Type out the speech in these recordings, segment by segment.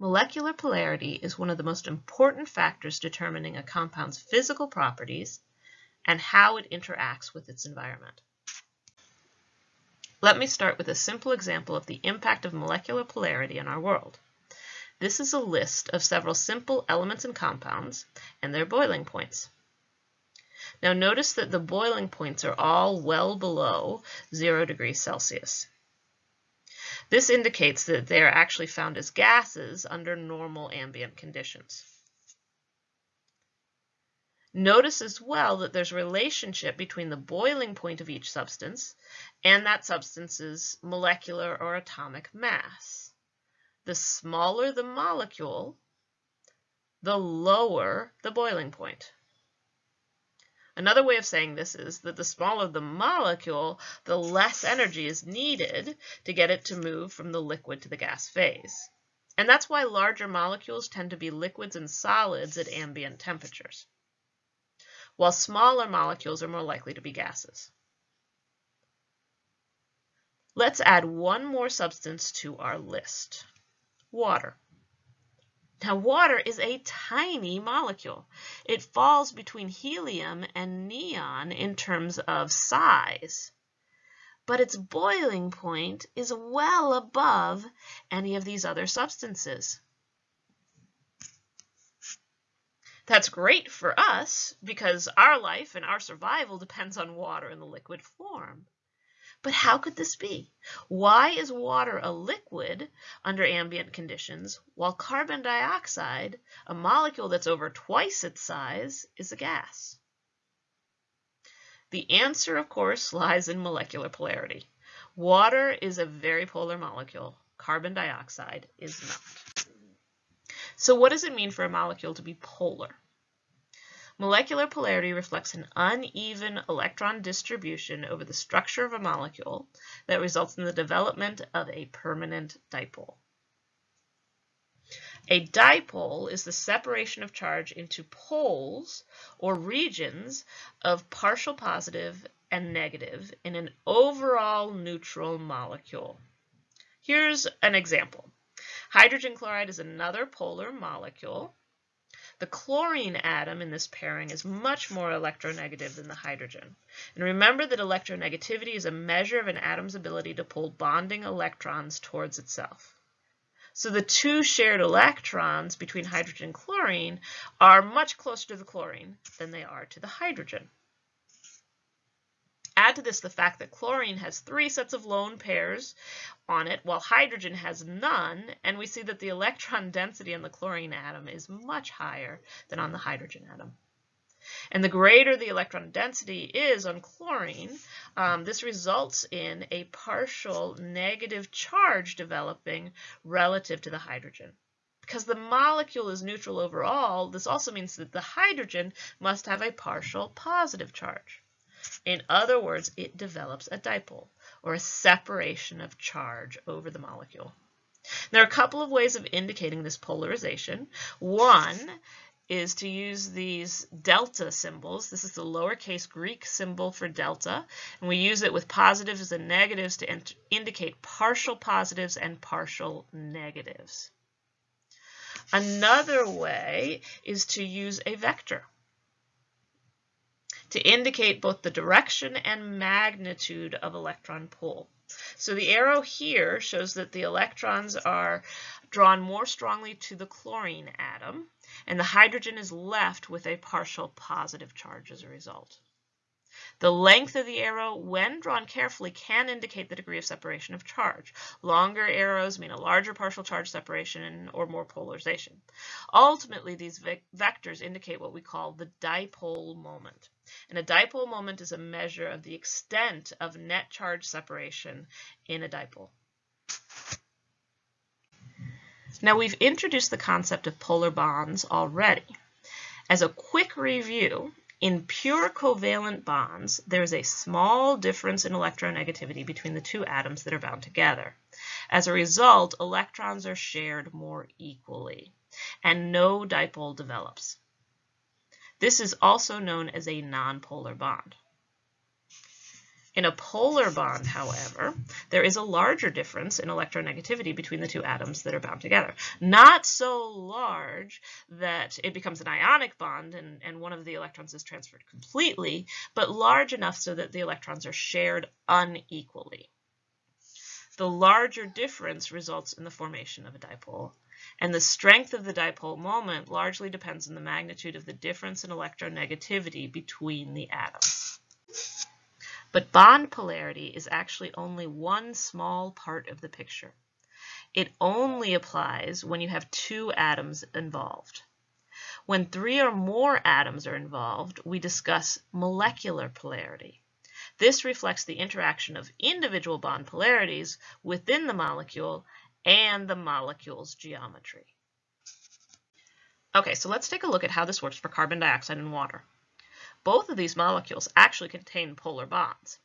Molecular polarity is one of the most important factors determining a compound's physical properties and how it interacts with its environment. Let me start with a simple example of the impact of molecular polarity in our world. This is a list of several simple elements and compounds and their boiling points. Now notice that the boiling points are all well below 0 degrees Celsius. This indicates that they are actually found as gases under normal ambient conditions. Notice as well that there's a relationship between the boiling point of each substance and that substance's molecular or atomic mass. The smaller the molecule, the lower the boiling point. Another way of saying this is that the smaller the molecule, the less energy is needed to get it to move from the liquid to the gas phase. And that's why larger molecules tend to be liquids and solids at ambient temperatures, while smaller molecules are more likely to be gases. Let's add one more substance to our list, water. Now, water is a tiny molecule. It falls between helium and neon in terms of size, but its boiling point is well above any of these other substances. That's great for us because our life and our survival depends on water in the liquid form. But how could this be? Why is water a liquid under ambient conditions while carbon dioxide, a molecule that's over twice its size, is a gas? The answer, of course, lies in molecular polarity. Water is a very polar molecule. Carbon dioxide is not. So what does it mean for a molecule to be polar? Molecular polarity reflects an uneven electron distribution over the structure of a molecule that results in the development of a permanent dipole. A dipole is the separation of charge into poles or regions of partial positive and negative in an overall neutral molecule. Here's an example. Hydrogen chloride is another polar molecule the chlorine atom in this pairing is much more electronegative than the hydrogen. And remember that electronegativity is a measure of an atom's ability to pull bonding electrons towards itself. So the two shared electrons between hydrogen and chlorine are much closer to the chlorine than they are to the hydrogen. Add to this the fact that chlorine has three sets of lone pairs on it, while hydrogen has none, and we see that the electron density on the chlorine atom is much higher than on the hydrogen atom. And the greater the electron density is on chlorine, um, this results in a partial negative charge developing relative to the hydrogen. Because the molecule is neutral overall, this also means that the hydrogen must have a partial positive charge. In other words, it develops a dipole, or a separation of charge over the molecule. There are a couple of ways of indicating this polarization. One is to use these delta symbols. This is the lowercase Greek symbol for delta, and we use it with positives and negatives to indicate partial positives and partial negatives. Another way is to use a vector to indicate both the direction and magnitude of electron pull. So the arrow here shows that the electrons are drawn more strongly to the chlorine atom, and the hydrogen is left with a partial positive charge as a result. The length of the arrow, when drawn carefully, can indicate the degree of separation of charge. Longer arrows mean a larger partial charge separation or more polarization. Ultimately, these vectors indicate what we call the dipole moment. And a dipole moment is a measure of the extent of net charge separation in a dipole. Now we've introduced the concept of polar bonds already. As a quick review, in pure covalent bonds, there is a small difference in electronegativity between the two atoms that are bound together. As a result, electrons are shared more equally, and no dipole develops. This is also known as a nonpolar bond. In a polar bond, however, there is a larger difference in electronegativity between the two atoms that are bound together. Not so large that it becomes an ionic bond and, and one of the electrons is transferred completely, but large enough so that the electrons are shared unequally. The larger difference results in the formation of a dipole, and the strength of the dipole moment largely depends on the magnitude of the difference in electronegativity between the atoms. But bond polarity is actually only one small part of the picture. It only applies when you have two atoms involved. When three or more atoms are involved, we discuss molecular polarity. This reflects the interaction of individual bond polarities within the molecule and the molecule's geometry. Okay, so let's take a look at how this works for carbon dioxide and water. Both of these molecules actually contain polar bonds.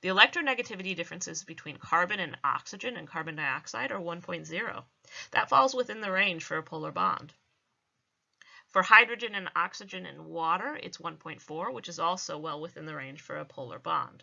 The electronegativity differences between carbon and oxygen and carbon dioxide are 1.0. That falls within the range for a polar bond. For hydrogen and oxygen and water, it's 1.4, which is also well within the range for a polar bond.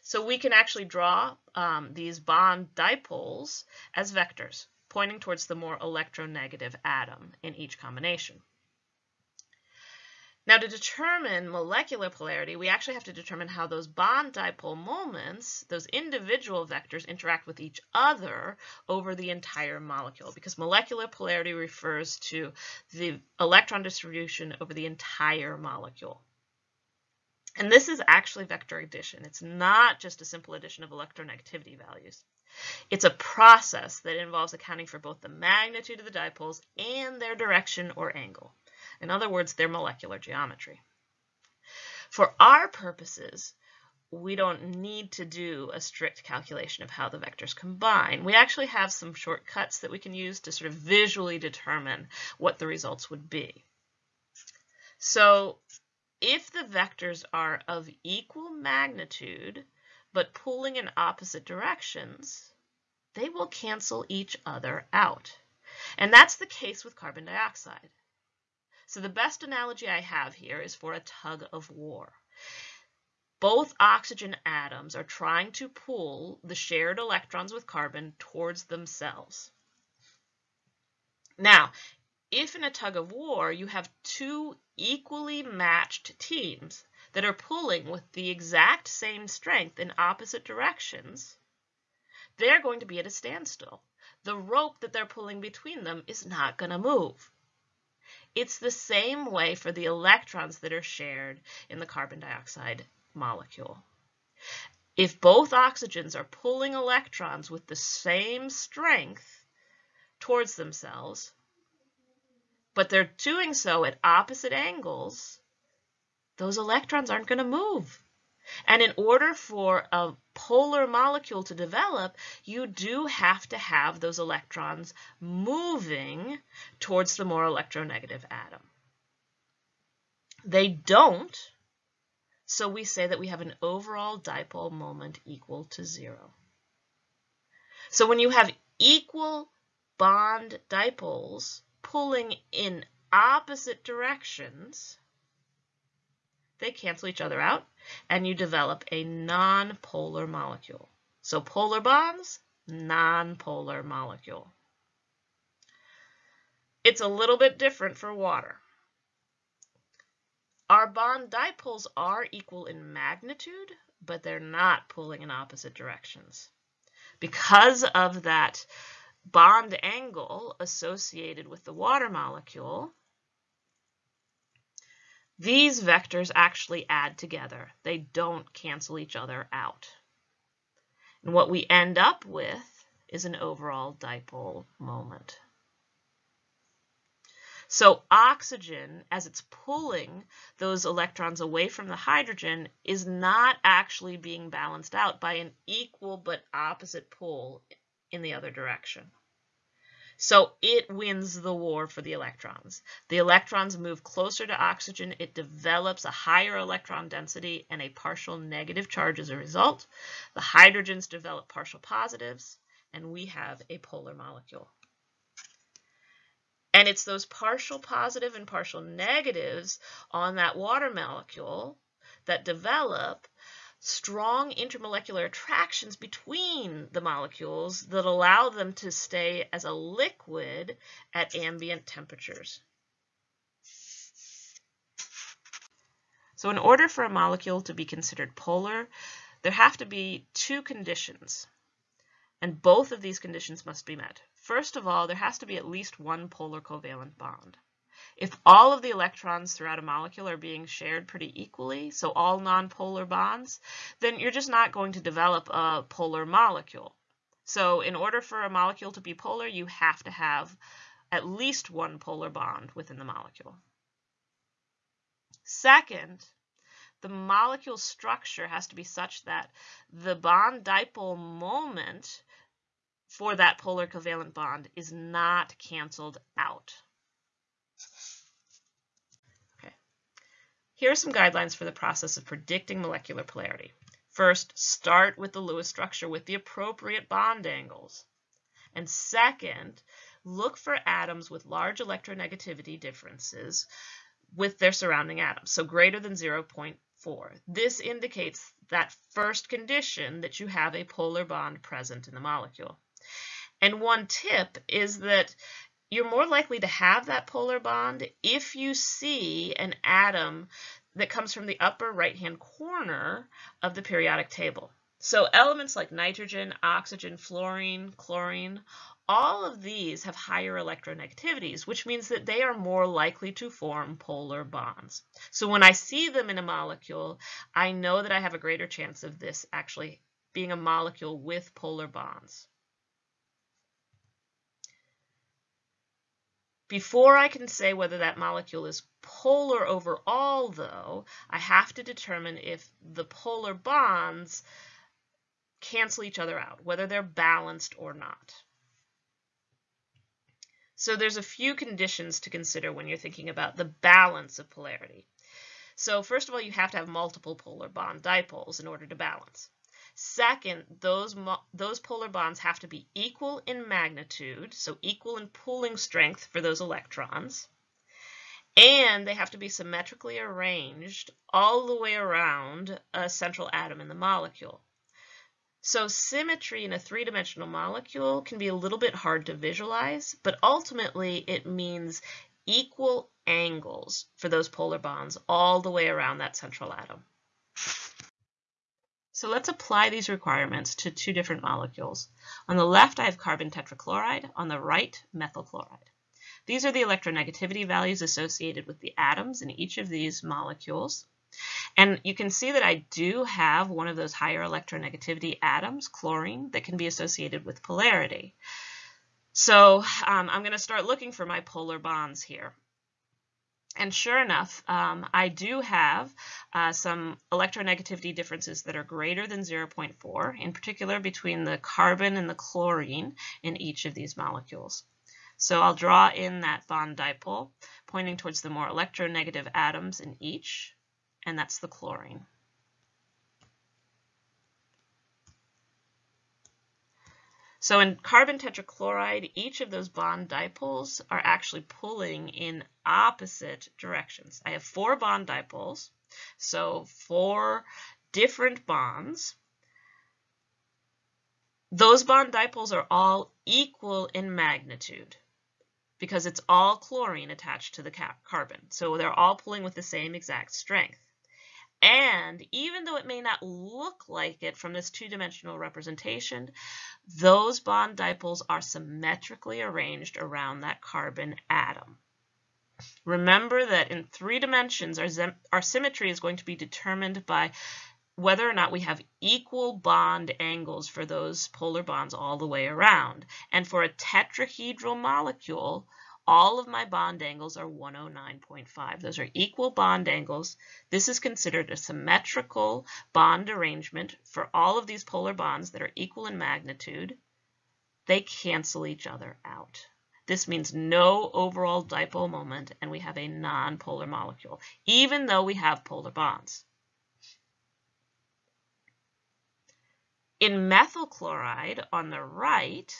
So we can actually draw um, these bond dipoles as vectors, pointing towards the more electronegative atom in each combination. Now to determine molecular polarity, we actually have to determine how those bond dipole moments, those individual vectors, interact with each other over the entire molecule because molecular polarity refers to the electron distribution over the entire molecule. And this is actually vector addition. It's not just a simple addition of electronegativity values. It's a process that involves accounting for both the magnitude of the dipoles and their direction or angle. In other words, their molecular geometry. For our purposes, we don't need to do a strict calculation of how the vectors combine. We actually have some shortcuts that we can use to sort of visually determine what the results would be. So if the vectors are of equal magnitude, but pulling in opposite directions, they will cancel each other out. And that's the case with carbon dioxide. So the best analogy I have here is for a tug of war. Both oxygen atoms are trying to pull the shared electrons with carbon towards themselves. Now, if in a tug of war you have two equally matched teams that are pulling with the exact same strength in opposite directions, they're going to be at a standstill. The rope that they're pulling between them is not going to move. It's the same way for the electrons that are shared in the carbon dioxide molecule. If both oxygens are pulling electrons with the same strength towards themselves, but they're doing so at opposite angles, those electrons aren't going to move. And in order for a polar molecule to develop, you do have to have those electrons moving towards the more electronegative atom. They don't, so we say that we have an overall dipole moment equal to zero. So when you have equal bond dipoles pulling in opposite directions, they cancel each other out, and you develop a nonpolar molecule. So polar bonds, nonpolar molecule. It's a little bit different for water. Our bond dipoles are equal in magnitude, but they're not pulling in opposite directions. Because of that bond angle associated with the water molecule, these vectors actually add together. They don't cancel each other out. And what we end up with is an overall dipole moment. So oxygen, as it's pulling those electrons away from the hydrogen, is not actually being balanced out by an equal but opposite pull in the other direction. So it wins the war for the electrons. The electrons move closer to oxygen. It develops a higher electron density and a partial negative charge as a result. The hydrogens develop partial positives, and we have a polar molecule. And it's those partial positive and partial negatives on that water molecule that develop strong intermolecular attractions between the molecules that allow them to stay as a liquid at ambient temperatures. So in order for a molecule to be considered polar, there have to be two conditions, and both of these conditions must be met. First of all, there has to be at least one polar covalent bond. If all of the electrons throughout a molecule are being shared pretty equally, so all nonpolar bonds, then you're just not going to develop a polar molecule. So in order for a molecule to be polar, you have to have at least one polar bond within the molecule. Second, the molecule structure has to be such that the bond dipole moment for that polar covalent bond is not canceled out. Here are some guidelines for the process of predicting molecular polarity. First, start with the Lewis structure with the appropriate bond angles. And second, look for atoms with large electronegativity differences with their surrounding atoms, so greater than 0.4. This indicates that first condition that you have a polar bond present in the molecule. And one tip is that you're more likely to have that polar bond if you see an atom that comes from the upper right-hand corner of the periodic table. So elements like nitrogen, oxygen, fluorine, chlorine, all of these have higher electronegativities, which means that they are more likely to form polar bonds. So when I see them in a molecule, I know that I have a greater chance of this actually being a molecule with polar bonds. Before I can say whether that molecule is polar overall, though, I have to determine if the polar bonds cancel each other out, whether they're balanced or not. So there's a few conditions to consider when you're thinking about the balance of polarity. So first of all, you have to have multiple polar bond dipoles in order to balance. Second, those, those polar bonds have to be equal in magnitude, so equal in pulling strength for those electrons. And they have to be symmetrically arranged all the way around a central atom in the molecule. So symmetry in a three-dimensional molecule can be a little bit hard to visualize, but ultimately it means equal angles for those polar bonds all the way around that central atom. So let's apply these requirements to two different molecules. On the left, I have carbon tetrachloride. On the right, methyl chloride. These are the electronegativity values associated with the atoms in each of these molecules. And you can see that I do have one of those higher electronegativity atoms, chlorine, that can be associated with polarity. So um, I'm going to start looking for my polar bonds here. And sure enough, um, I do have uh, some electronegativity differences that are greater than 0.4, in particular between the carbon and the chlorine in each of these molecules. So I'll draw in that bond dipole, pointing towards the more electronegative atoms in each, and that's the chlorine. So in carbon tetrachloride, each of those bond dipoles are actually pulling in opposite directions. I have four bond dipoles, so four different bonds. Those bond dipoles are all equal in magnitude because it's all chlorine attached to the carbon. So they're all pulling with the same exact strength. And even though it may not look like it from this two-dimensional representation, those bond dipoles are symmetrically arranged around that carbon atom. Remember that in three dimensions, our, our symmetry is going to be determined by whether or not we have equal bond angles for those polar bonds all the way around. And for a tetrahedral molecule, all of my bond angles are 109.5. Those are equal bond angles. This is considered a symmetrical bond arrangement for all of these polar bonds that are equal in magnitude. They cancel each other out. This means no overall dipole moment, and we have a nonpolar molecule, even though we have polar bonds. In methyl chloride on the right,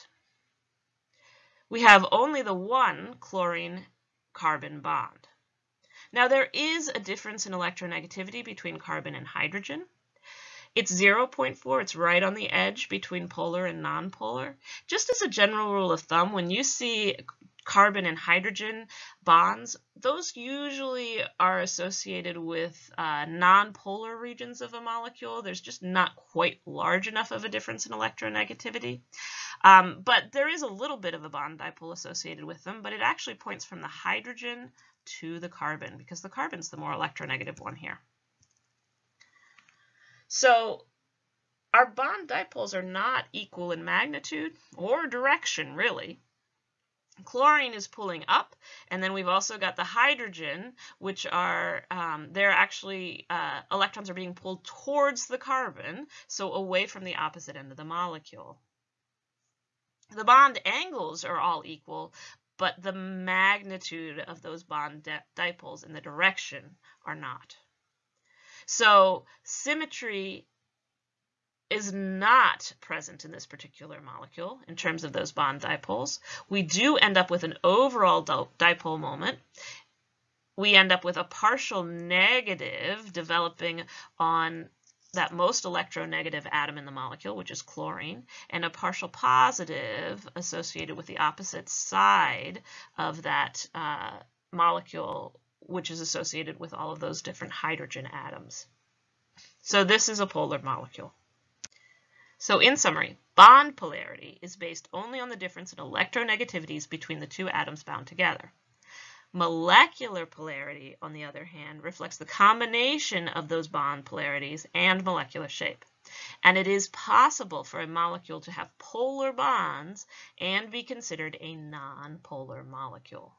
we have only the one chlorine-carbon bond. Now there is a difference in electronegativity between carbon and hydrogen. It's 0.4. It's right on the edge between polar and nonpolar. Just as a general rule of thumb, when you see carbon and hydrogen bonds, those usually are associated with uh, nonpolar regions of a molecule. There's just not quite large enough of a difference in electronegativity. Um, but there is a little bit of a bond dipole associated with them, but it actually points from the hydrogen to the carbon because the carbon's the more electronegative one here. So our bond dipoles are not equal in magnitude or direction, really. Chlorine is pulling up, and then we've also got the hydrogen, which are, um, they're actually, uh, electrons are being pulled towards the carbon, so away from the opposite end of the molecule. The bond angles are all equal, but the magnitude of those bond dipoles in the direction are not. So symmetry is not present in this particular molecule in terms of those bond dipoles. We do end up with an overall dipole moment. We end up with a partial negative developing on that most electronegative atom in the molecule, which is chlorine, and a partial positive associated with the opposite side of that uh, molecule, which is associated with all of those different hydrogen atoms. So this is a polar molecule. So in summary, bond polarity is based only on the difference in electronegativities between the two atoms bound together. Molecular polarity, on the other hand, reflects the combination of those bond polarities and molecular shape. And it is possible for a molecule to have polar bonds and be considered a nonpolar molecule.